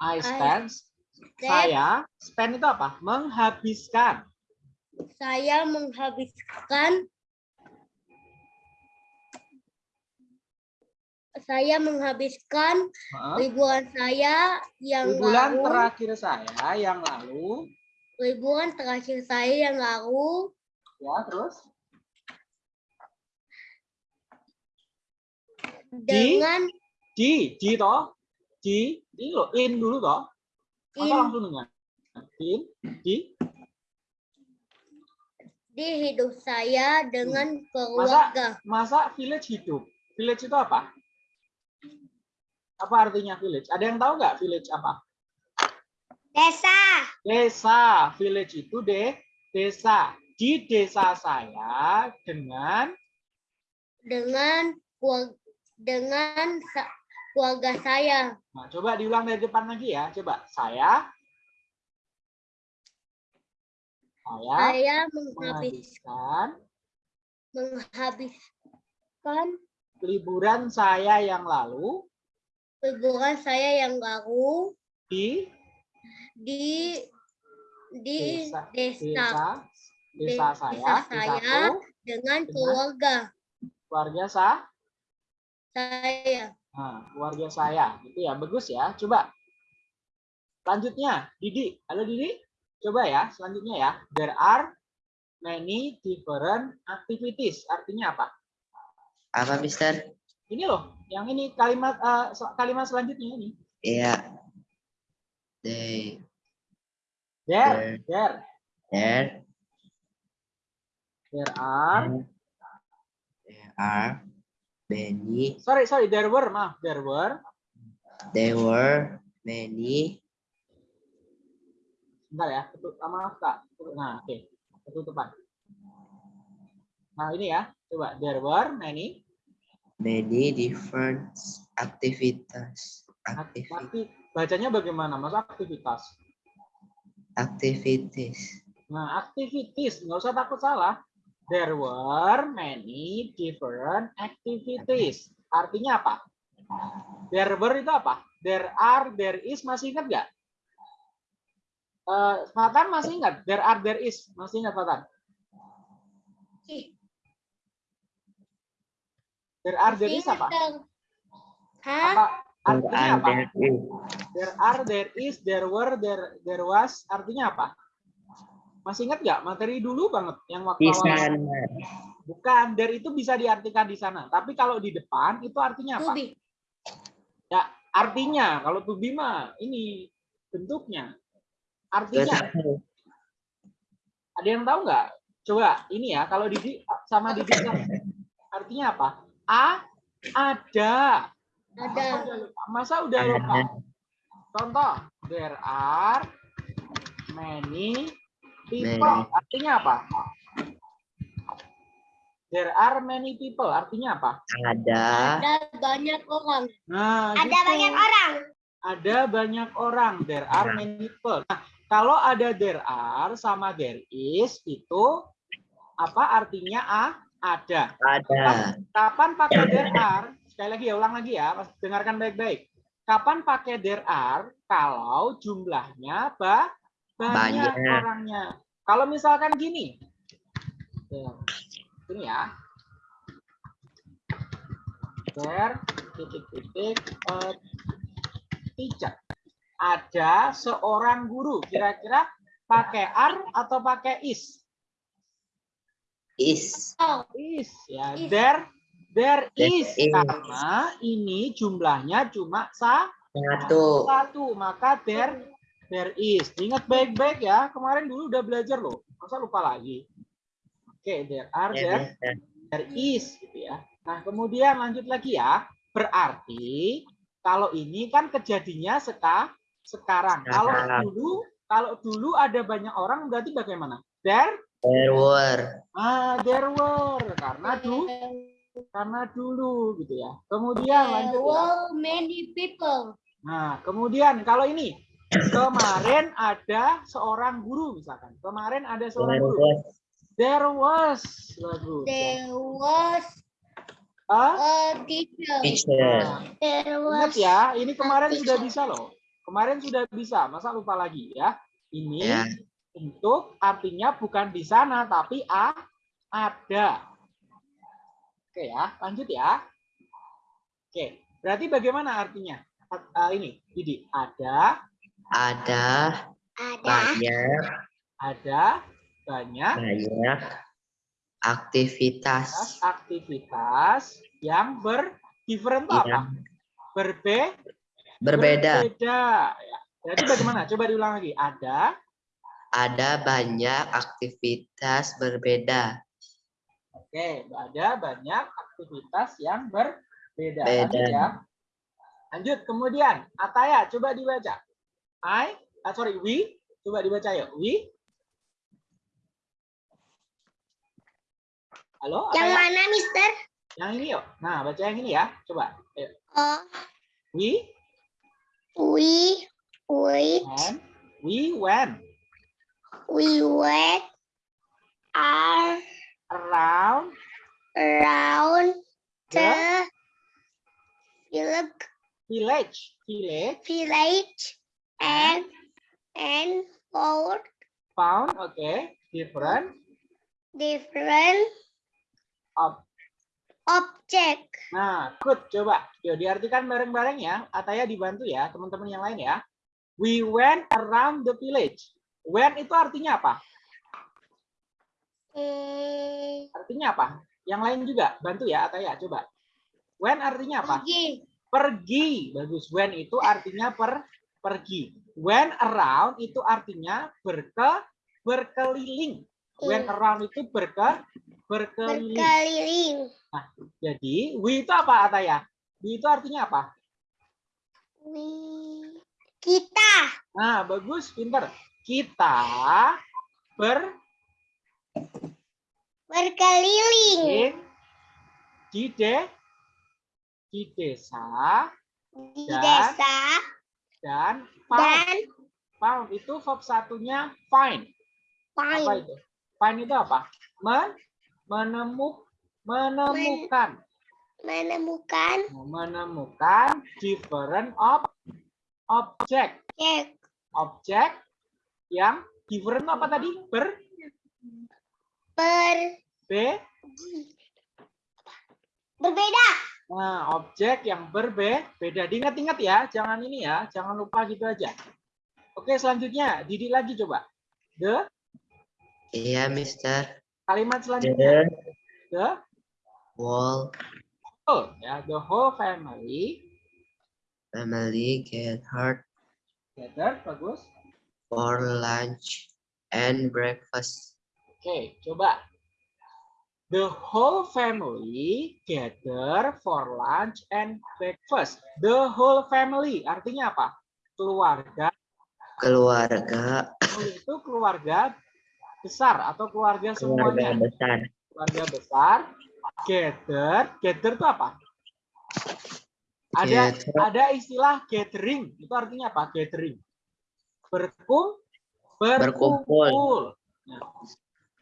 I spend. Saya spend itu apa? Menghabiskan. Saya menghabiskan saya menghabiskan Heeh. liburan saya yang Di bulan lalu terakhir saya yang lalu, liburan terakhir saya yang lalu ya terus dengan di di toh di di lo in dulu toh. Masa in- langsung dengan in di di hidup saya dengan masa keluarga. masa village hidup? Village itu apa? Apa artinya village? Ada yang tahu nggak village apa? Desa. desa. Village itu de desa. Di desa saya dengan dengan dengan keluarga saya. nah coba diulang dari depan lagi ya coba saya saya Saya menghabiskan menghabiskan liburan saya yang lalu liburan saya yang lalu di di di desa desa, desa desa Desa saya di saya. dengan dengan keluarga keluarga saya saya. Nah, keluarga saya. Gitu ya bagus ya. Coba. Selanjutnya Didi. Halo Didi. Coba ya selanjutnya ya. There are many different activities. Artinya apa? Apa, Mister? ini loh yang ini kalimat se- kalimat selanjutnya ini. Iya. They, there there. there, there are there are many, sorry sorry there were maaf there were there were many Bentar ya, tutup, ah, maaf kak. Nah, oke, ketutupan. Nah ini ya, coba there were many many different activities activities Tapi bacanya bagaimana, mas aktivitas? activities Nah activities, nggak usah takut salah. There were many different activities. Artinya apa? There were itu apa? There are, there is, masih ingat nggak? Eh, Fatan masih ingat? There are, there is, masih ingat Fatan? There are, there is apa? Hah? apa artinya apa there are there is there were there there was artinya apa masih ingat nggak materi dulu banget yang waktu di awal? Bukan there itu bisa diartikan di sana. Tapi kalau di depan itu artinya apa? Tubi. ya artinya kalau to be mah ini bentuknya. Artinya ada yang tahu nggak? Coba ini ya kalau Didi sama Didi artinya apa? A ada. Ada. Masa udah lupa? Masa udah lupa? Contoh, there are many people. Many. Artinya apa? There are many people. Artinya apa? ada Ada banyak orang. Nah, Ada gitu. banyak orang. Ada banyak orang. There are many people. Nah, kalau ada there are sama there is itu apa artinya ah ada. ada Kapan pakai there are? Sekali lagi ya, ulang lagi ya. Mas, Dengarkan baik-baik. Kapan pakai there are? Kalau jumlahnya ba banyak, Banyak. orangnya. Kalau misalkan gini. Ya, Ini ya. There titik-titik teacher. Ada seorang guru. Kira-kira pakai are atau pakai is? is Oh, is ya Is. there there is is. karena ini jumlahnya cuma sa satu satu maka there there is. Ingat baik-baik ya. Kemarin dulu udah belajar loh. Masa lupa lagi? Oke there are there there is gitu ya. Nah kemudian lanjut lagi ya. Berarti kalau ini kan kejadiannya seka sekarang. Kalau dulu kalau dulu ada banyak orang berarti bagaimana? There? There were. Ah there were. Karena dulu karena dulu gitu ya. Kemudian lanjut ya. were many people. Nah, kemudian kalau ini kemarin ada seorang guru misalkan. Kemarin ada seorang there guru. was There was ya. There was a teacher. teacher nah, There ingat was ya, ini kemarin sudah bisa loh. Kemarin sudah bisa, masa lupa lagi ya? Ini Ya. untuk artinya bukan di sana tapi a ada. Oke ya, lanjut ya. Oke, berarti bagaimana artinya? Ini, Didi, ada, Ada Ada. banyak ada banyak banyak aktivitas aktivitas yang ber different itu apa? yang Berbe, berbeda. berbeda. Ya. Jadi bagaimana? Coba diulang lagi. Ada, Ada banyak aktivitas berbeda. Oke, ada banyak aktivitas yang berbeda. Beda. Lanjut ya. Lanjut, kemudian Ataya, coba dibaca. I, ah, sorry, we, coba dibaca yuk. We. Halo, Yang Ataya? mana, Mister? Yang ini yuk. Nah, baca yang ini ya. Coba. Ayo. Oh, We we wait, and we went we wait are around around the the village. Village village and and found found, okay, different different ob- object. Nah, good. Coba. Yuk, diartikan bareng-bareng ya. Ataya dibantu ya, teman-teman yang lain ya. We went around the village. Went itu artinya apa? Hmm, Artinya apa? Yang lain juga. Bantu ya, Ataya. Coba. Went artinya apa? pergi. Pergi. Bagus. Went itu artinya per pergi. Went around itu artinya berke berkeliling. Went Hmm. around itu berke berkeliling. Berkeliling. Jadi, we itu apa, Ataya? We itu artinya apa? We kita Nah, bagus, pinter. Kita ber berkeliling in di de di desa di Dan- desa dan found. dan Found itu verb satunya find. Apa find itu? Find itu apa? Men, menemuk, menemukan, menemukan menemukan different of object, cek object yang different apa tadi? Ber, ber be, berbeda Nah, objek yang berbeda. Diingat-ingat ya, jangan ini ya, jangan lupa gitu aja. Oke, selanjutnya, Didi lagi coba. The Iya, Mister. kalimat selanjutnya. The The whole whole ya, the whole family family gathered together. Bagus. for lunch and breakfast. Oke, coba. The whole family gather for lunch and breakfast. The whole family artinya apa? Keluarga Keluarga, itu keluarga besar atau keluarga keluarga semuanya. besar. keluarga besar gather gather itu apa ada Gather. ada istilah gathering itu artinya apa gathering berkum berkumpul, Berkumpul. Nah,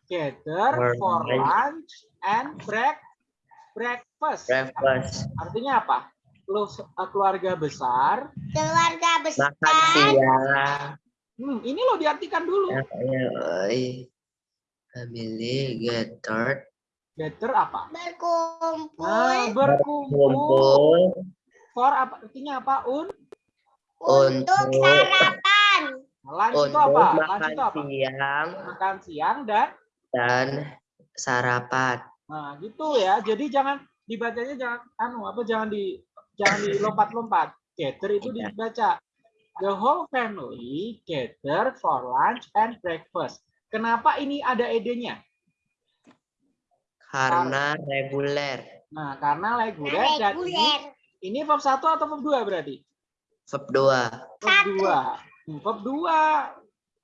gather For lunch. and break breakfast. Breakfast. artinya apa? Lu- eh, keluarga besar. Keluarga besar. Makan siang. hmm, ini lo diartikan dulu. Family gathered gather apa? Berkumpul. Nah, berkumpul. Kumpul for apa? Artinya apa? Un untuk untuk- sarapan. Lunch itu untuk apa? Lunch makan itu apa? siang. Makan siang dan dan sarapan. nah gitu ya jadi jangan dibacanya jangan anu apa jangan di jangan dilompat-lompat gather itu Iya. dibaca the whole family gather for lunch and breakfast kenapa ini ada ed-nya Karena reguler. nah karena reguler dan ini reguler ini verb satu atau verb dua berarti Verb 2. verb Satu. dua Hmm, verb dua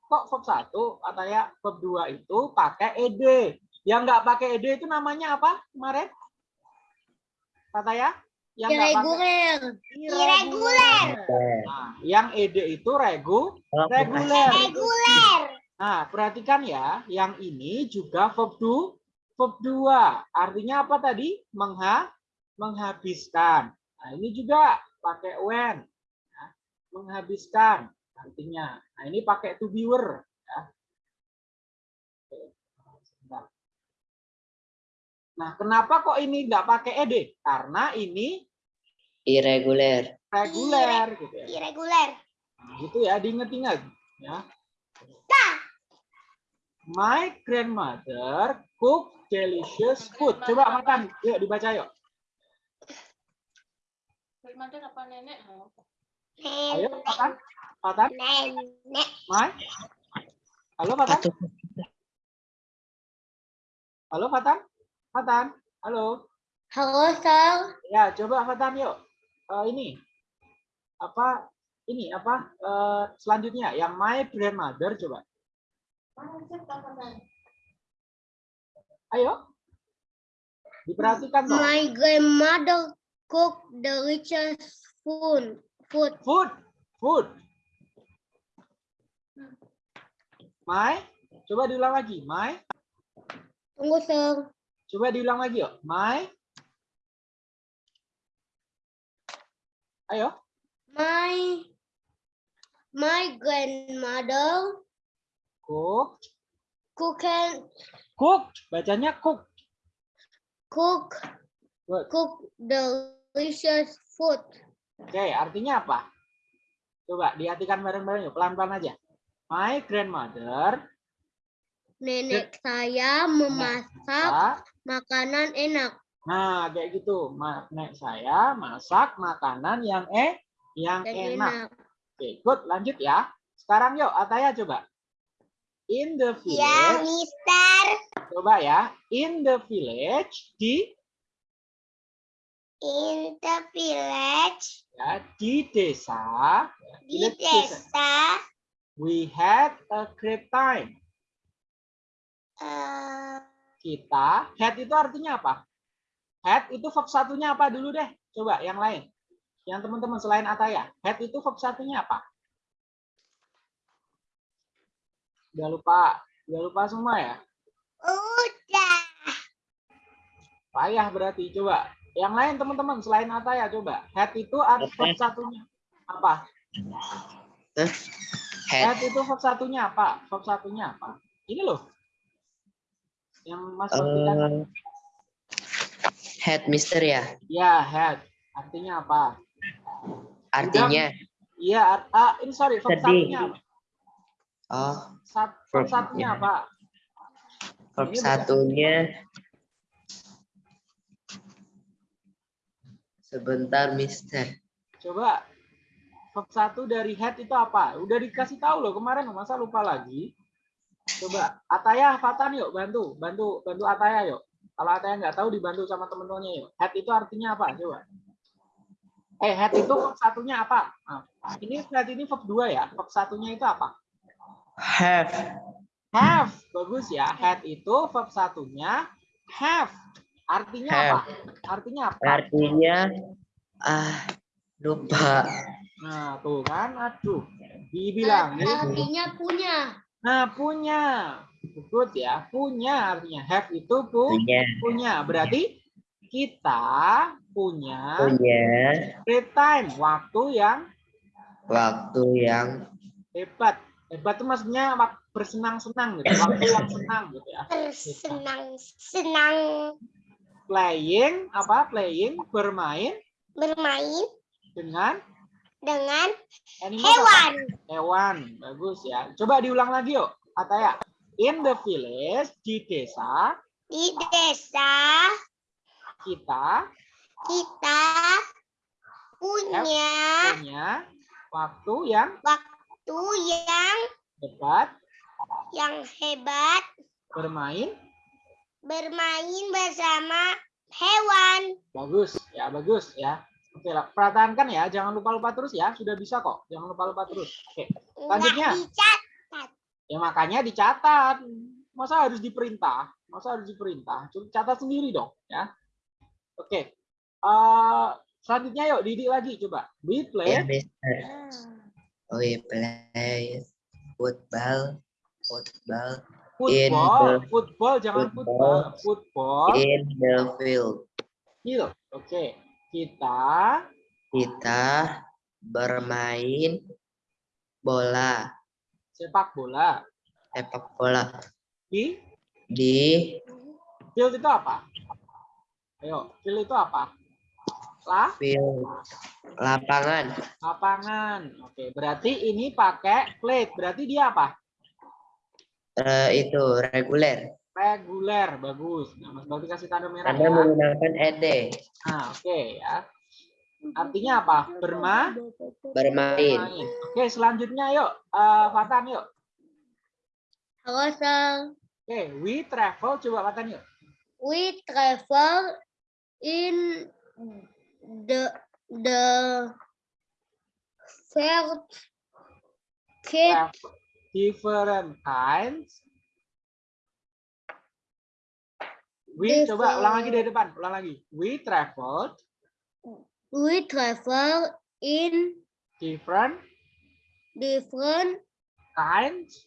kok verb satu katanya verb dua itu pakai ed yang nggak pakai ed itu namanya apa kemarin katanya yang nggak pakai irregular irregular. Nah, yang ed itu regu reguler. reguler Nah, perhatikan ya, yang ini juga verb do, verb dua. Artinya apa tadi? Mengha, menghabiskan. Nah, ini juga pakai when. Nah, menghabiskan artinya. Nah, ini pakai to be were ya. Oke, sebentar. Nah, kenapa kok ini nggak pakai ed? Karena ini Irregular. reguler gitu ya. Irregular. Nah, gitu ya, diinget-inget ya. My grandmother cook delicious food. Coba makan, yuk dibaca yuk. Grandmother apa nenek? Ayo. Fatan, Nenek. My. Halo, Fatan. Satu. Halo, Fatan. Fatan, halo. Halo, Sal. Ya, coba Fatan yuk. Eh, ini apa? Ini apa? eh, selanjutnya yang my grandmother coba. Ayo. Diperhatikan. My grandmother cook delicious food. Food. Food, food. My, coba diulang lagi. My, Tunggu, Sal. coba diulang lagi yuk. My. Ayo. My my grandmother Cook, cook and cook. Bacanya cook. cook Good. cook delicious food. Oke, artinya apa? Coba diartikan bareng-bareng yuk, pelan-pelan aja. My grandmother Nenek saya memasak makanan enak. Nah, kayak gitu. Ma- Nek saya masak makanan yang eh yang Dan enak. enak. Oke, good. Lanjut ya. Sekarang yuk, Ataya coba. In the Ya, village, Mister. coba ya. In the village di In the village, ya, di desa, di desa. desa, we had a great time. eh, Kita, had itu artinya apa? Had itu verb satunya apa dulu deh? Coba yang lain. Yang teman-teman selain Ataya. Had itu verb satunya apa? Udah lupa. Udah lupa semua ya? udah. Payah berarti. Coba. Yang lain teman-teman selain Ataya coba. Had itu verb satunya apa? Head. Had itu verb satunya apa? Verb satunya apa? Ini loh. Yang Mas buktikan. Eh, head mister ya. Ya, had. Artinya apa? Artinya. Iya, art- ah, ini sorry, verb satunya apa? Oh, Sat- verb satunya ya. apa? verb bukan- Sebentar mister. Coba verb satu dari head itu apa? Udah dikasih tahu loh kemarin, masa lupa lagi? Coba Ataya, Fatan yuk bantu, bantu, bantu Ataya yuk. Kalau Ataya nggak tahu dibantu sama temen-temennya yuk. Head itu artinya apa? Coba. Eh, head itu verb satunya apa? Nah, ini head ini verb dua ya. Verb satunya itu apa? Have. Have. Bagus ya. Head itu verb satunya have. Artinya apa? Artinya apa? Artinya. Ah, lupa. Nah, tuh kan, aduh. Dibilangin Artinya punya. Nah, punya. Good ya. Punya artinya have itu pu Punya. punya. Berarti kita punya Punya. great time, waktu yang Waktu yang. hebat. Hebat itu maksudnya bersenang-senang gitu, waktu yang senang gitu ya. Bersenang senang Playing apa? Playing bermain bermain dengan dengan animal hewan. Hewan. Bagus ya. Coba diulang lagi yuk. Ataya. In the village di desa Di desa kita kita punya punya waktu yang waktu yang hebat yang hebat bermain bermain bersama hewan. bagus ya bagus ya oke lah pertahankan ya jangan lupa lupa terus ya sudah bisa kok jangan lupa lupa terus oke Selanjutnya. Nggak dicat. ya makanya dicatat masa harus diperintah masa harus diperintah Coba catat sendiri dong ya oke Eh, selanjutnya yuk Didi lagi coba we play. We play football. Football football football jangan football. football in the field. field oke kita Kita bermain bola Sepak bola. sepak bola Di di field itu apa? Ayo, field itu apa? Lah, field lapangan lapangan. Oke, berarti ini pakai plate. Berarti dia apa? Eh, itu reguler Reguler. Bagus. Nah, Mas Bakti kasih tanda merah Anda ya. menggunakan ed Nah, oke ya. Artinya apa? Berma bermain Main. Oke, selanjutnya yuk. Eh, Fatan yuk. Halo, Sang. Oke, we travel. Coba Fatan yuk. We travel in the the first kid Travel. Different kinds. We coba ulang lagi dari depan. Ulang lagi. We traveled we travel in different different kinds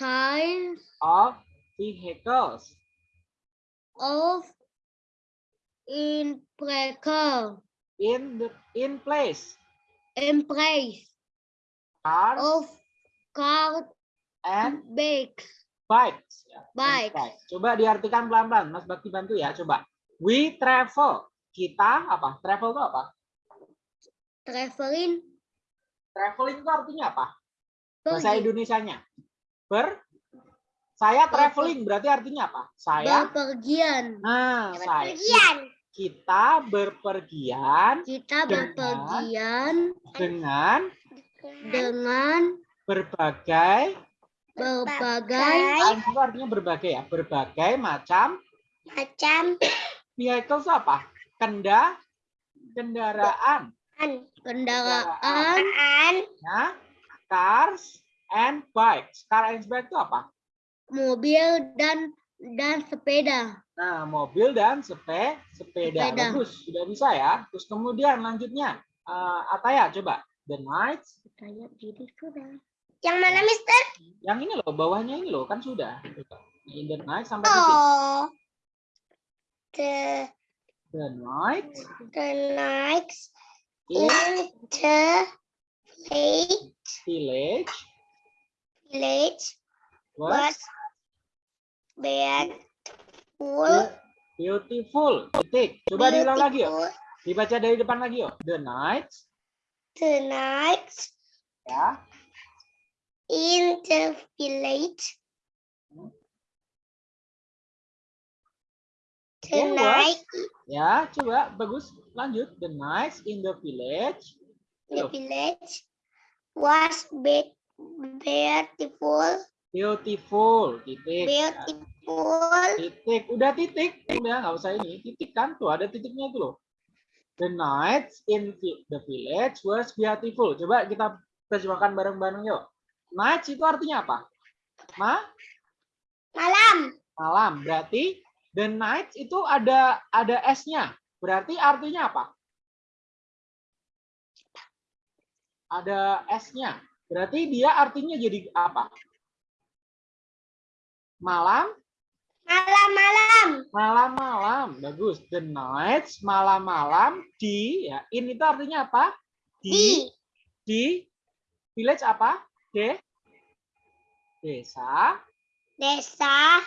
kinds of vehicles. of in breaker In the in place. in place Cars of car and bikes bikes. Ya, Bikes. bikes. Coba diartikan pelan-pelan. Mas Bakti bantu ya. Coba. We travel. Kita apa? Travel itu apa? traveling Traveling itu artinya apa? Bahasa Indonesianya. Ber saya traveling berarti artinya apa? Saya berpergian nah saya berpergian kita berpergian kita Dengan- berpergian dengan dengan berbagai? Berbagai. Itu artinya berbagai ya? Berbagai macam? Macam. Vehicle apa? Kenda? Kendaraan? Kendaraan. Ya. Cars and bikes. Car and bike itu apa? Mobil dan dan sepeda. Nah mobil dan sepe sepeda, Sepeda. bagus. Sudah bisa ya? Terus kemudian lanjutnya. Eh, Ataya coba. The nights saya diri sudah yang mana Mister? Yang ini loh bawahnya ini loh kan sudah. In the night sampai titik oh the the night the nights in in the village. Village village was was beautiful beautiful. Titik coba diulang lagi yuk. Beautiful. dibaca dari depan lagi yuk. The night the nights ya in the village. Oke, was. tonight ya coba bagus. Lanjut. The nights in the village. the village was be- beautiful. Beautiful. Titik. Beautiful. Titik. Udah titik. Udah nggak usah ini. Titik kan? Tuh ada titiknya itu loh. The nights in the village was beautiful. Coba kita terjemahkan bareng-bareng yuk nights itu artinya apa? Ma? Malam. Malam berarti the nights itu ada ada s-nya. Berarti artinya apa? Ada s-nya. Berarti dia artinya jadi apa? Malam? Malam malam malam-malam. Bagus. The nights malam-malam di ya in itu artinya apa? Di. Di. Di. Village apa de desa. Desa.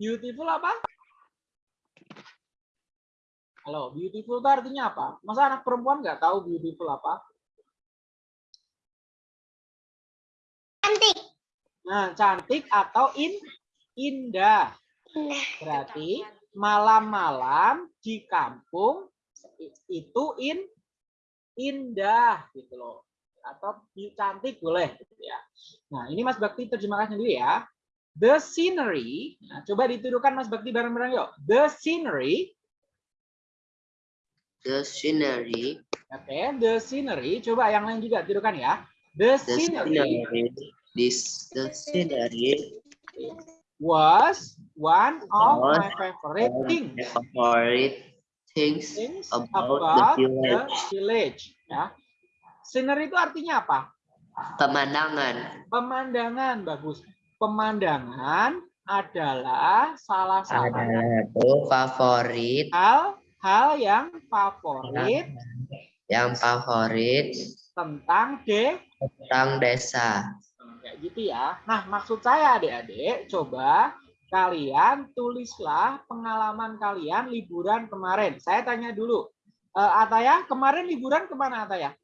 Beautiful apa? Halo beautiful itu artinya apa? Masa anak perempuan nggak tahu beautiful apa? Cantik. Nah cantik atau in indah? Nah berarti malam-malam di kampung itu in indah gitu loh atau cantik boleh gitu ya. Nah, ini Mas Bakti terjemahkan sendiri ya. The scenery, nah, coba dituduhkan Mas Bakti bareng-bareng yuk. The scenery, the scenery oke, the scenery, coba yang lain juga tuduhkan ya. The the scenery scenery this the scenery was one of my favorite things. favorite things things about about, the the village. village. Ya. Scenery itu artinya apa? pemandangan Pemandangan bagus. Pemandangan adalah salah satu itu favorit hal hal yang favorit yang favorit tentang de tentang desa. kayak gitu ya. Nah, maksud saya adik-adik, coba kalian tulislah pengalaman kalian liburan kemarin. Saya tanya dulu, Eh, Ataya, kemarin liburan ke mana Ataya?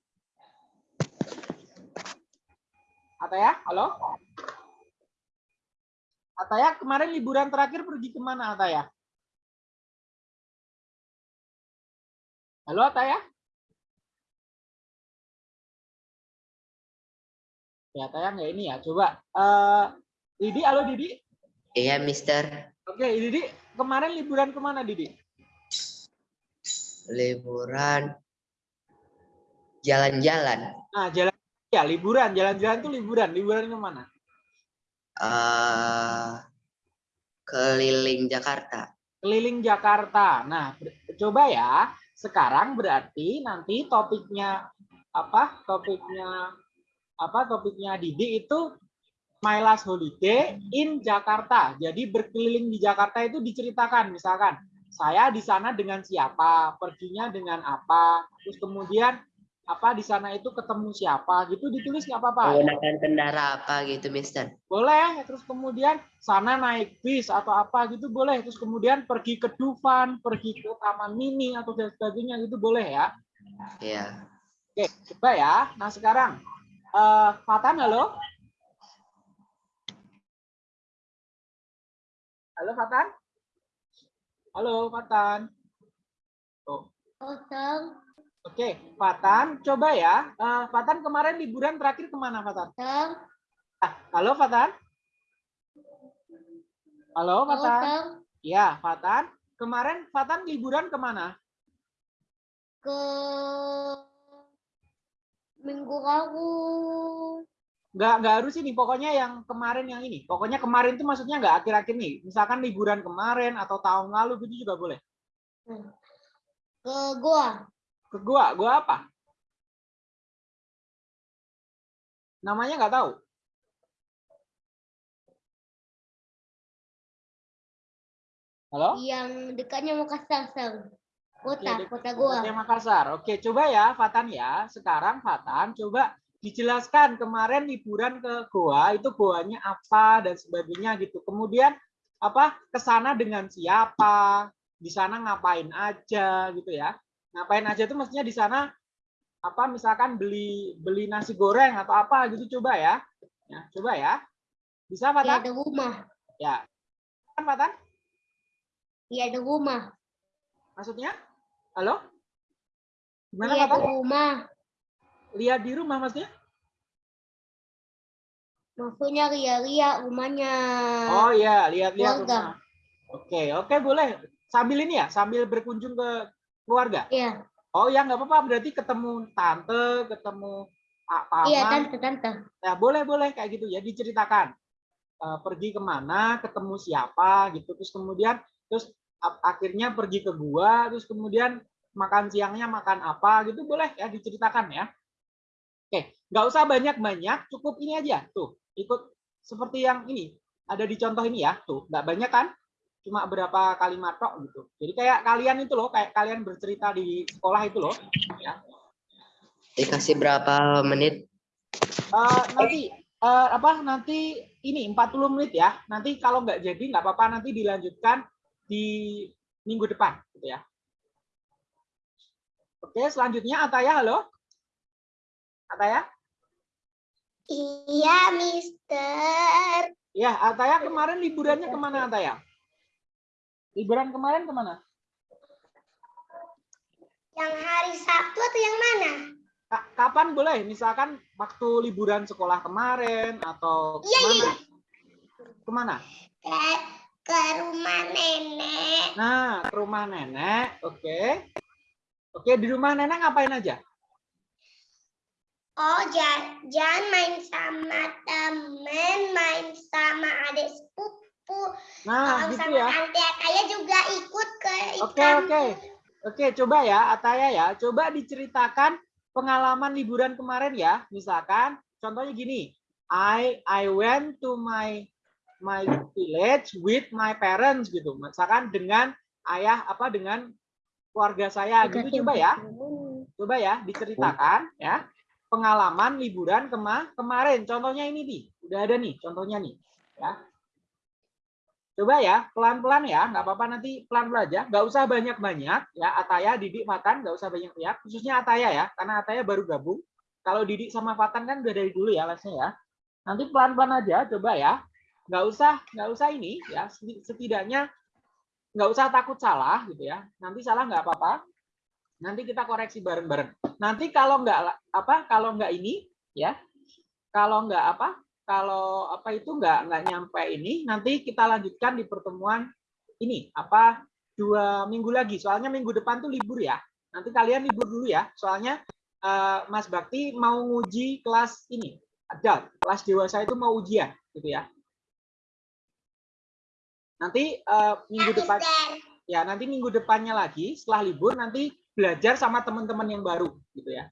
Ataya, halo? Ataya, kemarin liburan terakhir pergi ke mana Ataya? Halo Ataya? Ya, Ataya nggak ini ya. Coba. Eh, Didi, halo Didi. Iya, Mister. Oke, Didi, kemarin liburan ke mana Didi? Liburan jalan-jalan. Nah, jalan ya liburan, jalan-jalan tuh liburan. Liburan ke mana? eh keliling Jakarta. Keliling Jakarta. Nah, coba ya. Sekarang berarti nanti topiknya apa? Topiknya apa? Topiknya Didi itu My Last Holiday in Jakarta. Jadi berkeliling di Jakarta itu diceritakan, misalkan saya di sana dengan siapa, perginya dengan apa, terus kemudian apa di sana itu ketemu siapa, gitu ditulis nggak apa-apa. Menggunakan kendara apa gitu, Mister? boleh terus kemudian sana naik bis atau apa gitu boleh terus kemudian pergi ke Dufan pergi ke Taman Mini atau dan sebagainya gitu boleh ya Iya. oke coba ya nah sekarang eh Fatan halo halo Fatan halo Fatan Tuh. Kosong. Oke, Fatan, coba ya. Eh, Fatan kemarin liburan terakhir ke mana, Fatan? Kosong. Ah, halo, Fatan. Halo, Fatan. Kosong. Ya, Fatan. Kemarin Fatan liburan ke mana? Ke minggu lalu. Nggak, nggak harus ini. Pokoknya yang kemarin yang ini. Pokoknya kemarin itu maksudnya nggak akhir-akhir nih. Misalkan liburan kemarin atau tahun lalu gitu juga boleh. Ke gua. Ke gua, gua apa? Namanya nggak tahu. Halo? Yang dekatnya Makassar, Sar. Kota, Oke, dek- kota gua. Kota Makassar. Oke, coba ya Fatan ya. Sekarang Fatan coba dijelaskan kemarin liburan ke Goa itu goanya apa dan sebagainya gitu. Kemudian apa ke sana dengan siapa, di sana ngapain aja gitu ya. Ngapain aja itu mestinya di sana apa misalkan beli beli nasi goreng atau apa gitu coba ya. Ya, coba ya. Bisa Iya Fatan? ada rumah. Ya. Kan Fatan? Iya ada rumah. Maksudnya? Halo? Gimana Iya ada Fatan? rumah. Lihat di rumah maksudnya? Maksudnya ria-ria rumahnya. Oh iya, lihat-lihat rumah. Oke, oke boleh. Sambil ini ya, sambil berkunjung ke keluarga. Iya. Oh ya nggak apa-apa, berarti ketemu tante, ketemu pak paman. Iya tante tante. Ya boleh boleh kayak gitu ya, diceritakan. Eh, pergi ke mana, ketemu siapa gitu, terus kemudian terus akhirnya pergi ke gua, terus kemudian makan siangnya makan apa gitu boleh ya diceritakan ya. Oke, nggak usah banyak-banyak, cukup ini aja tuh ikut seperti yang ini ada di contoh ini ya tuh nggak banyak kan cuma berapa kalimat tok gitu. Jadi kayak kalian itu loh kayak kalian bercerita di sekolah itu loh. Ya. Dikasih berapa menit? Eh, nanti eh, apa nanti ini 40 menit ya. Nanti kalau nggak jadi nggak apa-apa nanti dilanjutkan di minggu depan gitu ya. Oke selanjutnya Ataya halo? Ataya? Iya, Mister. ya Ataya kemarin liburannya ke mana Ataya liburan kemarin ke mana Yang hari Sabtu atau yang mana? Ka- kapan boleh misalkan waktu liburan sekolah kemarin atau Iya, ke mana iya. ke mana Ke, ke rumah nenek. nah ke rumah nenek oke oke di rumah nenek ngapain aja Oh, jangan, jangan main sama temen, main sama adik sepupu. Nah Kalau gitu sama ya tante Ataya juga ikut ke Oke, ikan. oke. Oke, coba ya Ataya ya. Coba diceritakan pengalaman liburan kemarin ya. Misalkan contohnya gini. I I went to my my village with my parents gitu. Misalkan dengan ayah apa dengan keluarga saya gitu coba ya. Coba ya diceritakan ya pengalaman liburan kema kemarin. Contohnya ini nih, udah ada nih contohnya nih. Ya. Coba ya pelan-pelan ya, nggak apa-apa nanti pelan-pelan aja, nggak usah banyak-banyak ya. Ataya, Didik, Fatan nggak usah banyak-banyak. Khususnya Ataya ya, karena Ataya baru gabung. Kalau Didik sama Fatan kan udah dari dulu ya lesnya ya. Nanti pelan-pelan aja, coba ya. Nggak usah, nggak usah ini ya. Setidaknya nggak usah takut salah gitu ya. Nanti salah nggak apa-apa nanti kita koreksi bareng-bareng. Nanti kalau nggak apa kalau nggak ini ya kalau nggak apa kalau apa itu nggak nggak nyampe ini nanti kita lanjutkan di pertemuan ini apa dua minggu lagi. Soalnya minggu depan tuh libur ya. Nanti kalian libur dulu ya. Soalnya uh, Mas Bakti mau nguji kelas ini ada kelas dewasa itu mau ujian gitu ya. Nanti uh, minggu depan ya nanti minggu depannya lagi setelah libur nanti belajar sama teman-teman yang baru gitu ya.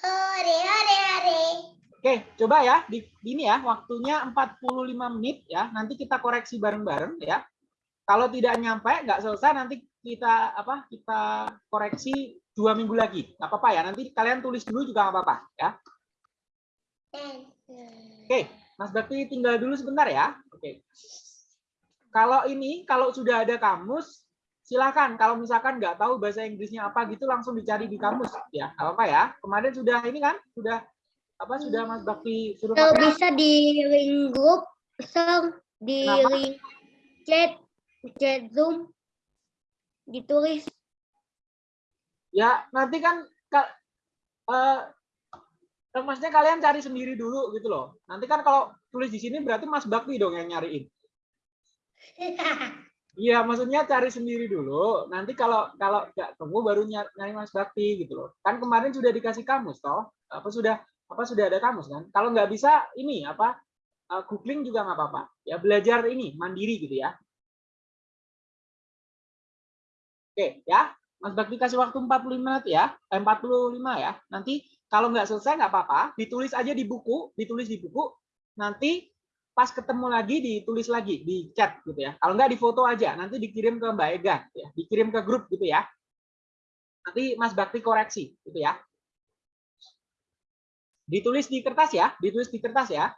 Hore, hore, hore. Oke, coba ya di ini ya waktunya 45 menit ya. Nanti kita koreksi bareng-bareng ya. Kalau tidak nyampe nggak selesai nanti kita apa? Kita koreksi dua minggu lagi. Nggak apa-apa ya. Nanti kalian tulis dulu juga nggak apa-apa ya. Oke, Mas Bakti tinggal dulu sebentar ya. Oke. Kalau ini kalau sudah ada kamus silakan kalau misalkan nggak tahu bahasa Inggrisnya apa gitu langsung dicari di kamus ya apa ya kemarin sudah ini kan sudah apa sudah Mas Bakti suruh Kalau pakai? bisa di link grup, ser di Kenapa? link chat, chat Zoom, ditulis. ya nanti kan ka- eh, eh, maksudnya kalian cari sendiri dulu gitu loh nanti kan kalau tulis di sini berarti Mas Bakti dong yang nyariin Iya, maksudnya cari sendiri dulu. Nanti kalau kalau nggak temu baru nyari, nyari Mas Bakti gitu loh. Kan kemarin sudah dikasih kamus toh. Apa sudah apa sudah ada kamus kan? Kalau nggak bisa ini apa uh, googling juga nggak apa-apa. Ya belajar ini mandiri gitu ya. Oke, ya. Mas Bakti kasih waktu 45 menit ya. Eh, 45 ya. Nanti kalau nggak selesai nggak apa-apa, ditulis aja di buku, ditulis di buku. Nanti pas ketemu lagi ditulis lagi di chat gitu ya. Kalau nggak di foto aja, nanti dikirim ke Mbak Ega, ya. dikirim ke grup gitu ya. Nanti Mas Bakti koreksi gitu ya. Ditulis di kertas ya, ditulis di kertas ya.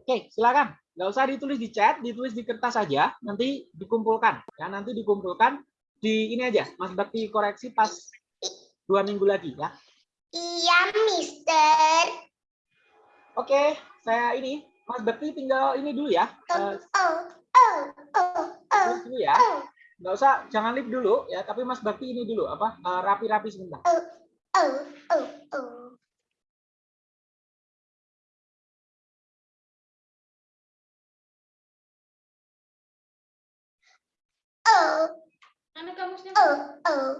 Oke, silakan. Nggak usah ditulis di chat, ditulis di kertas aja, nanti dikumpulkan. Ya, nanti dikumpulkan di ini aja. Mas Bakti koreksi pas dua minggu lagi ya. Iya, Mister. Oke, saya ini Mas Bakti tinggal ini dulu ya. Oh, Eh, oh, oh, oh, oh, dulu ya. oh, Nggak usah, jangan lip dulu ya. Tapi Mas Bakti ini dulu apa eh, rapi-rapi sebentar. oh, oh, oh. Oh, kamusnya? oh, oh.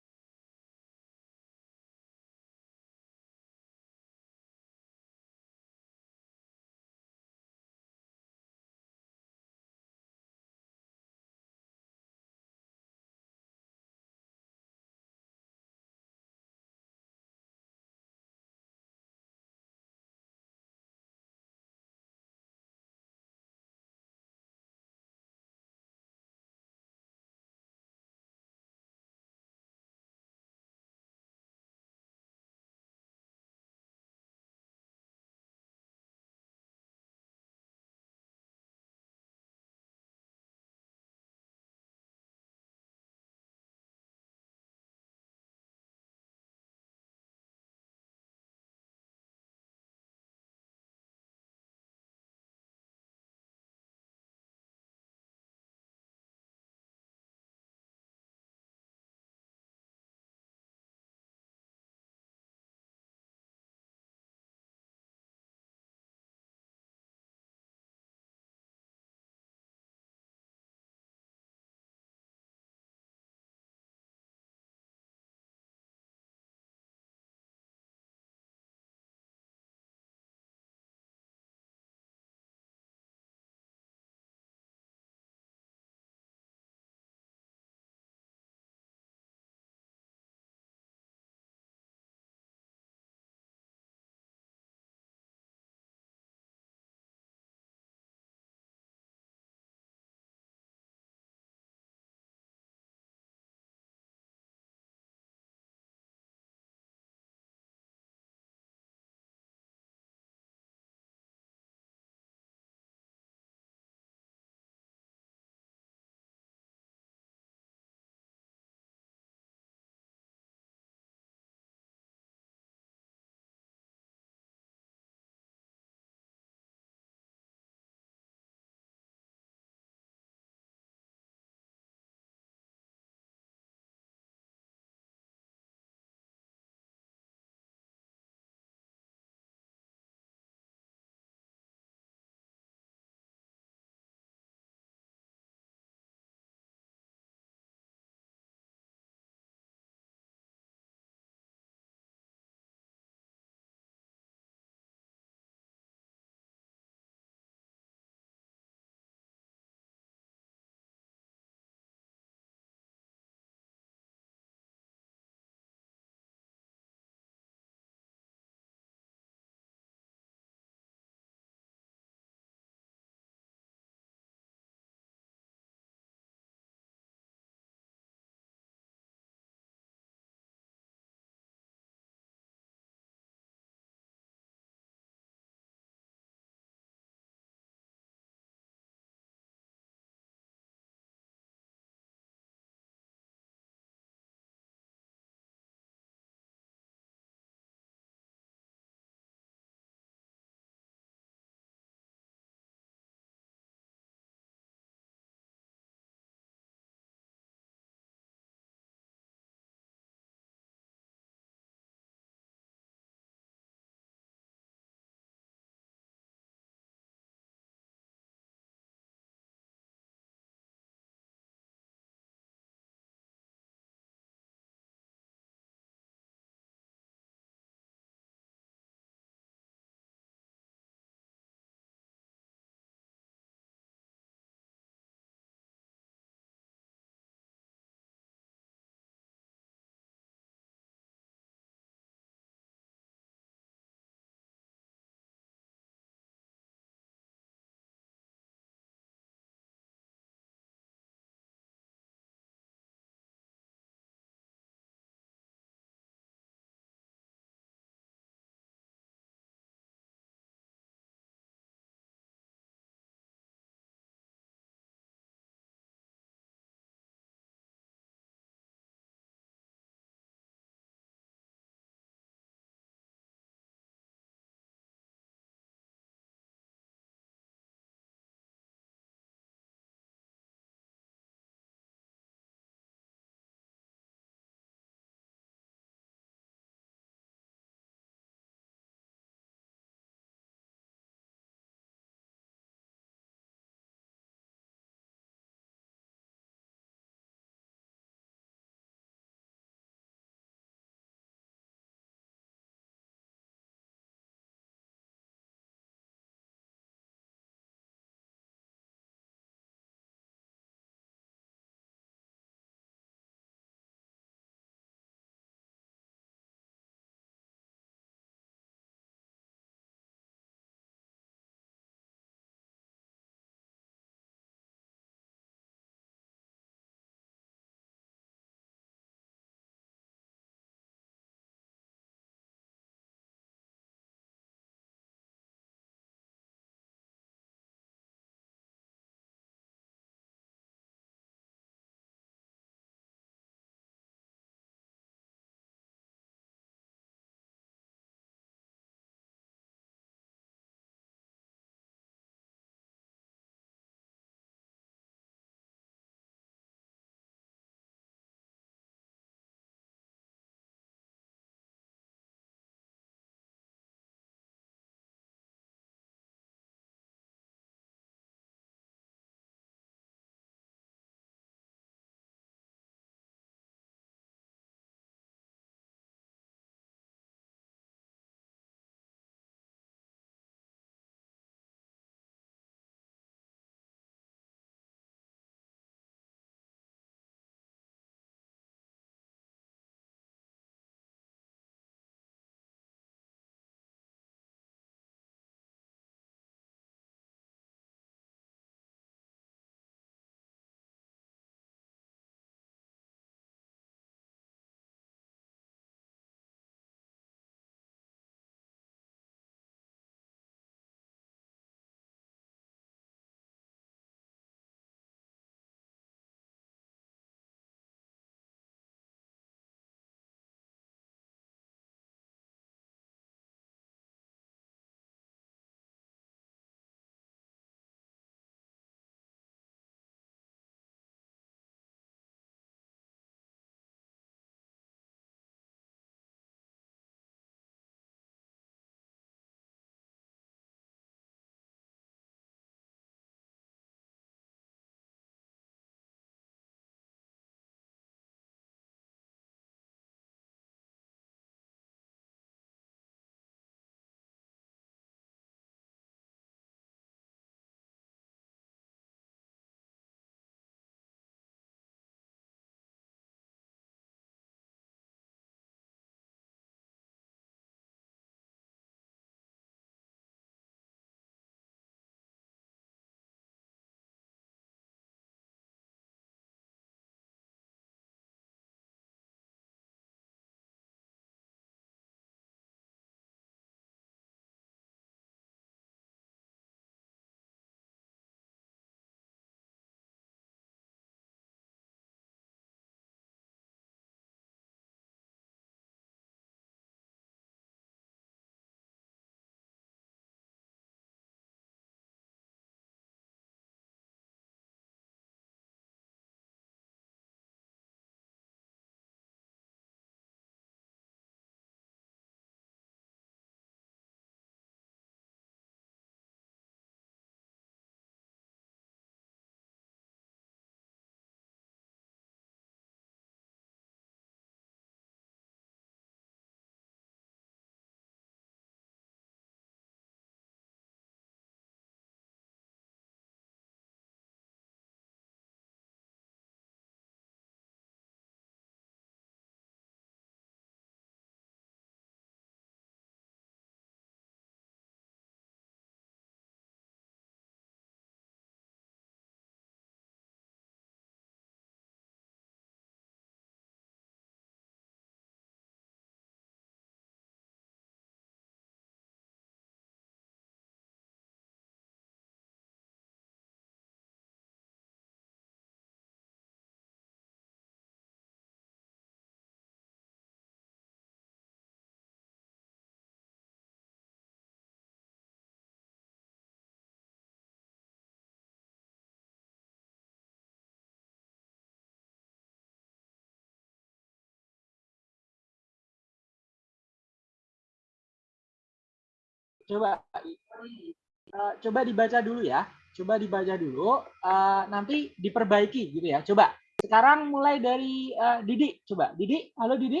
Coba eh, coba dibaca dulu ya. Coba dibaca dulu, eh, nanti diperbaiki gitu ya. Coba. Sekarang mulai dari eh, Didi. Coba, Didi. Halo Didi.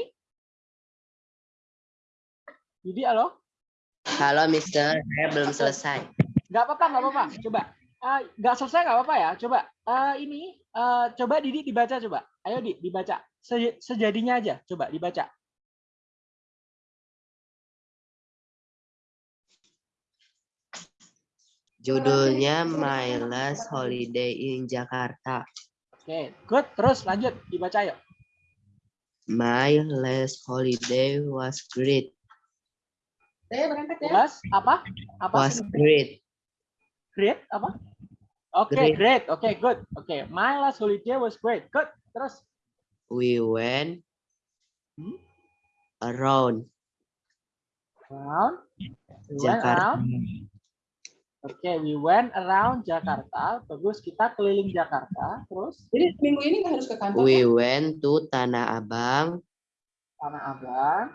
Didi, halo. Halo Mister, saya belum selesai. Nggak apa-apa, nggak apa-apa. Coba. Nggak selesai nggak apa-apa ya. Coba. Eh, ini, eh, coba Didi dibaca coba. Ayo Di, dibaca. Se- Sejadinya aja. Coba dibaca. Judulnya My Last Holiday in Jakarta. Oke, good. Terus lanjut. Dibaca yuk. My last holiday was great. Saya berangkat ya. Plus, apa? Apa Was sih? great. Great apa? Oke, Great. great. Oke, good. Oke, my last holiday was great. Good. Terus We went Hmm? around around. We went Jakarta. around. Oke, we went around Jakarta. Bagus, kita keliling Jakarta. Terus Jadi minggu ini nggak harus ke kantor. We ya? went to Tanah Abang. Tanah Abang.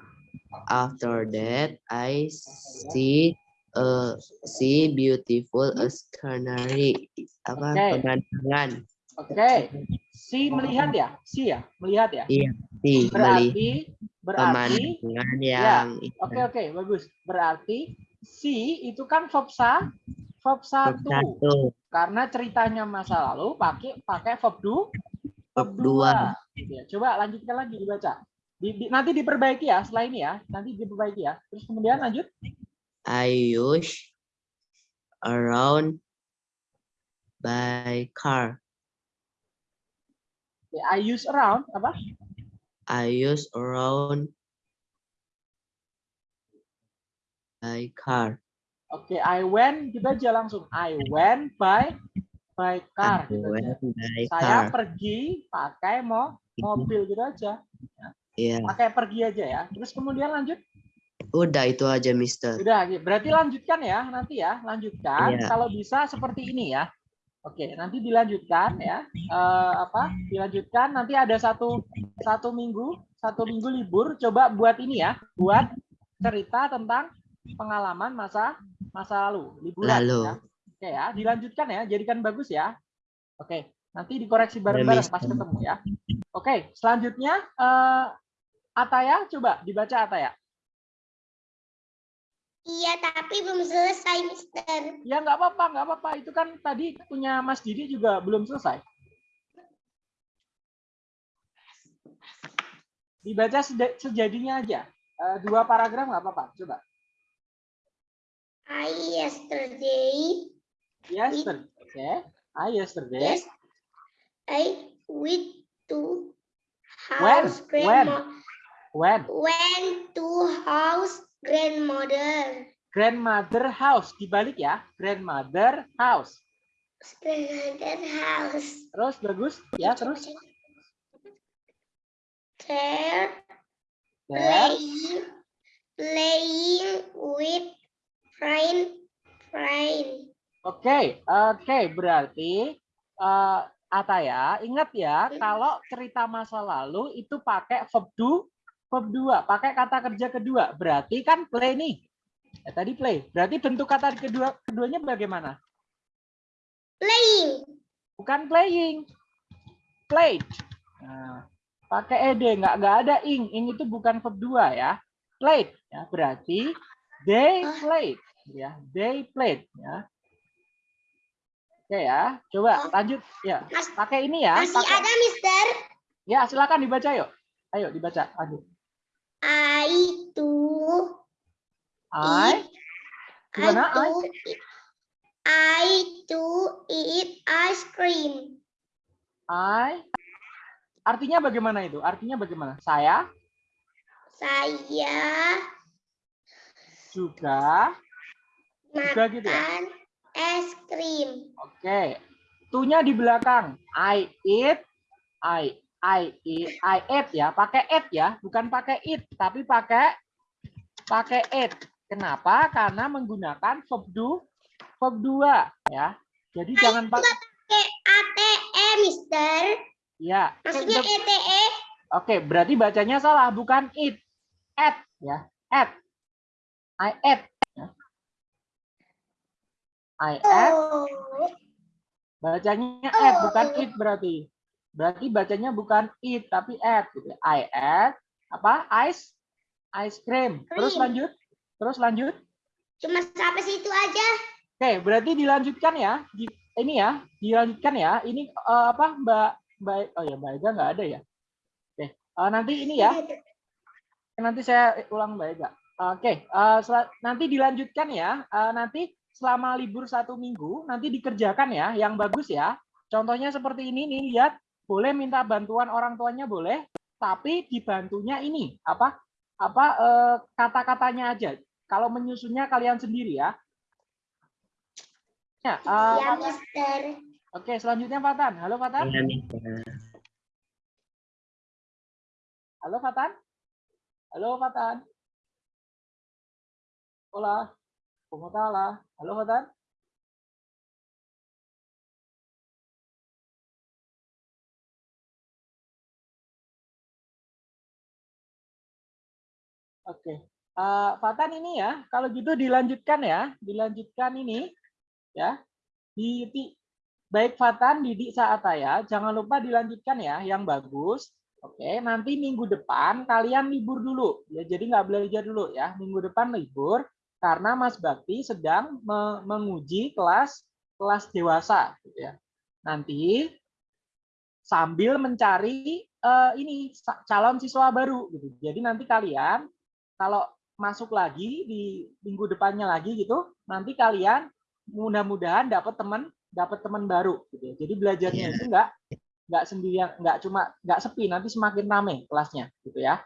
After that, I see a see beautiful scenery. Apa Oke. pemandangan? Oke, si melihat ya, si ya, melihat ya. Iya, sih melihat Berarti, berarti. pemandangan ya, yang Oke, oke, bagus. Berarti si itu kan verb sa, verb satu. satu, Karena ceritanya masa lalu pakai pakai verb du, verb dua. Ya, coba lanjutkan lagi dibaca. Di, di- nanti diperbaiki ya setelah ini ya. Nanti diperbaiki ya. Terus kemudian lanjut. I use around by car. Ya, I use around apa? I use around by car. Oke, I went gitu aja langsung. I went by by car. I gitu aja. went by Saya car. pergi pakai mo mobil gitu aja. Iya, Pakai pergi aja ya. Terus kemudian lanjut. udah itu aja, Mister. Sudah, gitu. berarti lanjutkan ya nanti ya, lanjutkan. Iya. Kalau bisa seperti ini ya. Oke, nanti dilanjutkan ya. Eh, apa? Dilanjutkan. Nanti ada satu satu minggu, satu minggu libur. Coba buat ini ya, buat cerita tentang pengalaman masa masa lalu, liburan. Lalu. Ya. Oke ya, dilanjutkan ya. Jadikan bagus ya. Oke, nanti dikoreksi bareng-bareng pas ketemu ya. Oke, selanjutnya eh, Ataya, coba dibaca Ataya. Iya, tapi belum selesai, Mister. Ya nggak apa-apa, nggak apa-apa. Itu kan tadi punya Mas Didi juga belum selesai. Dibaca sejadinya aja. Eh, dua paragraf nggak apa-apa. Coba. I yesterday, Yesterday. Oke. I yesterday. yes, I went to house When? grandma, When went to house grandmother, grandmother house dibalik ya. Grandmother house. grandmother house. Terus bagus ya. Terus There, there. playing, playing with friend, friend. Oke, oke, berarti eh Ataya, ingat ya, kalau cerita masa lalu itu pakai verb do, verb dua, pakai kata kerja kedua. Berarti kan play nih. Ya, tadi play. Berarti bentuk kata kedua keduanya bagaimana? Playing. Bukan playing. Played. Nah, pakai ed, nggak nggak ada ing. Ing itu bukan verb dua ya. Played. Ya, berarti they played. Ya, they played. Ya. Oke ya, coba lanjut ya. Pakai ini ya. masih pakai- ada, Mister. Ya, silakan dibaca yuk. Ayo dibaca. Lanjut. I to I gimana? I? I to I to eat ice cream. I artinya bagaimana itu? Artinya bagaimana? Saya Saya juga juga gitu ya. makan es krim. Oke. Tunya di belakang. I eat I I eat I ate ya, pakai eat ya, bukan pakai eat, tapi pakai pakai eat. Kenapa? Karena menggunakan verb do verb dua ya. Jadi jangan pakai ATE, Mister. ya. Maksudnya E? ETE. Oke, berarti bacanya salah, bukan it. At ya, at. I ate. I ate. Oh. Bacanya ate, bukan it berarti. Berarti bacanya bukan it, tapi ate. Gitu. I ate. Apa? Ice. Ice cream. Terus lanjut. Terus lanjut. Cuma sampai situ aja. Oke, berarti dilanjutkan ya. Ini ya, dilanjutkan ya. Ini eh, apa, Mbak Mbak Oh ya, Mbak Ega nggak ada ya. Oke, eh, nanti ini ya. Nanti saya ulang Mbak Ega. Oke, eh, sel- nanti dilanjutkan ya. Eh, nanti selama libur satu minggu nanti dikerjakan ya, yang bagus ya. Contohnya seperti ini nih, lihat. Boleh minta bantuan orang tuanya boleh, tapi dibantunya ini apa? Apa eh, kata-katanya aja. Kalau menyusunnya kalian sendiri ya. Ya, eh, Ya. Mister. Oke, selanjutnya Fatan. Halo Fatan. Mister. Halo Fatan. Halo Fatan. Hola. ¿Cómo está la? Halo Fatan. Oke. Eh, Fatan ini ya, kalau gitu dilanjutkan ya, dilanjutkan ini ya. Di, di- baik Fatan, Didik, Saataya, jangan lupa dilanjutkan ya, yang bagus. Oke, nanti minggu depan kalian libur dulu, ya. Jadi nggak belajar dulu ya. Minggu depan libur karena Mas Bakti sedang me- menguji kelas kelas dewasa, gitu ya. Nanti sambil mencari eh, ini calon siswa baru, gitu. Jadi nanti kalian kalau masuk lagi di minggu depannya lagi gitu, nanti kalian mudah-mudahan dapat teman dapat teman baru, gitu. ya. Jadi belajarnya Iya. itu nggak nggak sendirian, nggak cuma nggak sepi, nanti semakin ramai kelasnya, gitu ya.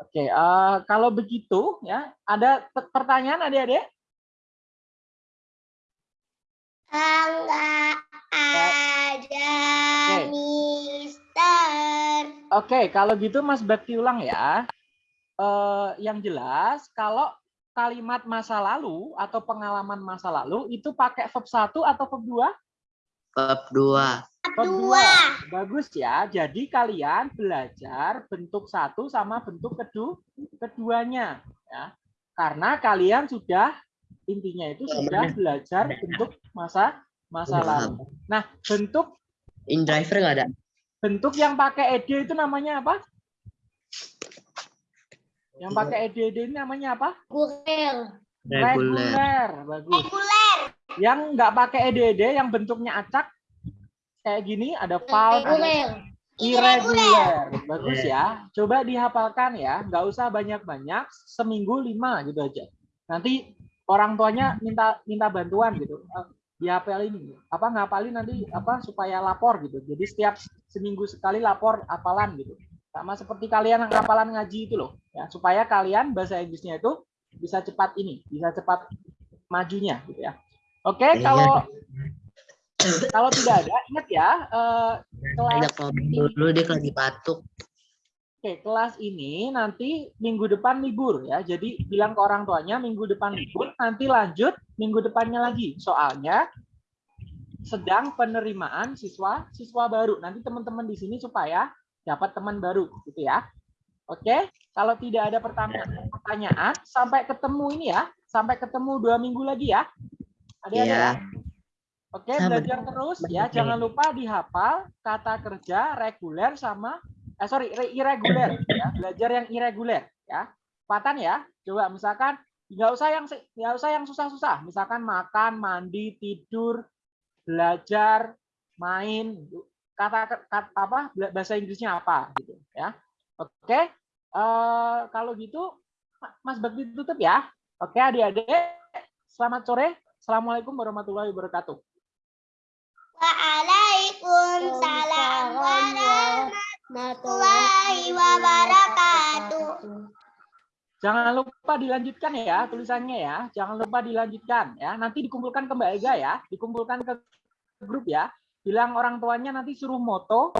Oke, eh, kalau begitu ya, ada pe- pertanyaan adik-adik? Enggak ada, Oke. Mister. Oke, kalau gitu Mas Bakti ulang ya. Eh, yang jelas, kalau kalimat masa lalu atau pengalaman masa lalu itu pakai verb 1 atau verb 2? Bab 2. Verb Dua. Bagus ya. Jadi kalian belajar bentuk satu sama bentuk kedua keduanya ya. Karena kalian sudah intinya itu sudah belajar bentuk masa masa lalu. Nah, bentuk In driver nggak ada? bentuk yang pakai ed itu namanya apa? Yang pakai ed ini namanya apa? Gurel. Reguler. Reguler. Bagus. Reguler. Yang nggak pakai ed yang bentuknya acak kayak gini ada Reguler. irregular. Bagus ya. Coba dihafalkan ya. Nggak usah banyak-banyak. Seminggu lima gitu aja. Nanti orang tuanya minta minta bantuan gitu. Eh, Dihafalin apa ngapalin nanti apa supaya lapor gitu. Jadi setiap seminggu sekali lapor hafalan gitu. Sama seperti kalian yang hafalan ngaji itu loh. Ya, supaya kalian bahasa Inggrisnya itu bisa cepat ini, bisa cepat majunya gitu ya. Oke, Iya. kalau kalau tidak ada ingat ya eh, kelas ngomong dulu dia lagi batuk. Oke, kelas ini nanti minggu depan libur ya. Jadi bilang ke orang tuanya minggu depan libur, nanti lanjut minggu depannya lagi. Soalnya sedang penerimaan siswa siswa baru. Nanti teman-teman di sini supaya dapat teman baru gitu ya. Oke, kalau tidak ada pertanyaan, pertanyaan sampai ketemu ini ya, sampai ketemu dua minggu lagi ya. Ada-ada ya? Iya. Oke, Sama. belajar terus ya. Jangan lupa dihafal kata kerja reguler sama eh sorry re- irregular ya. Belajar yang irregular ya. Patan ya. Coba misalkan nggak usah yang nggak usah yang susah-susah. Misalkan makan, mandi, tidur, belajar, main. Kata, kata apa bahasa Inggrisnya apa gitu ya. Oke. eh, kalau gitu Mas Bakti tutup ya. Oke, adik-adik. Selamat sore. Assalamualaikum warahmatullahi wabarakatuh. Waalaikumsalam warahmatullahi wabarakatuh. Jangan lupa dilanjutkan ya tulisannya ya. Jangan lupa dilanjutkan ya. Nanti dikumpulkan ke Mbak Ega ya. Dikumpulkan ke grup ya. Bilang orang tuanya nanti suruh moto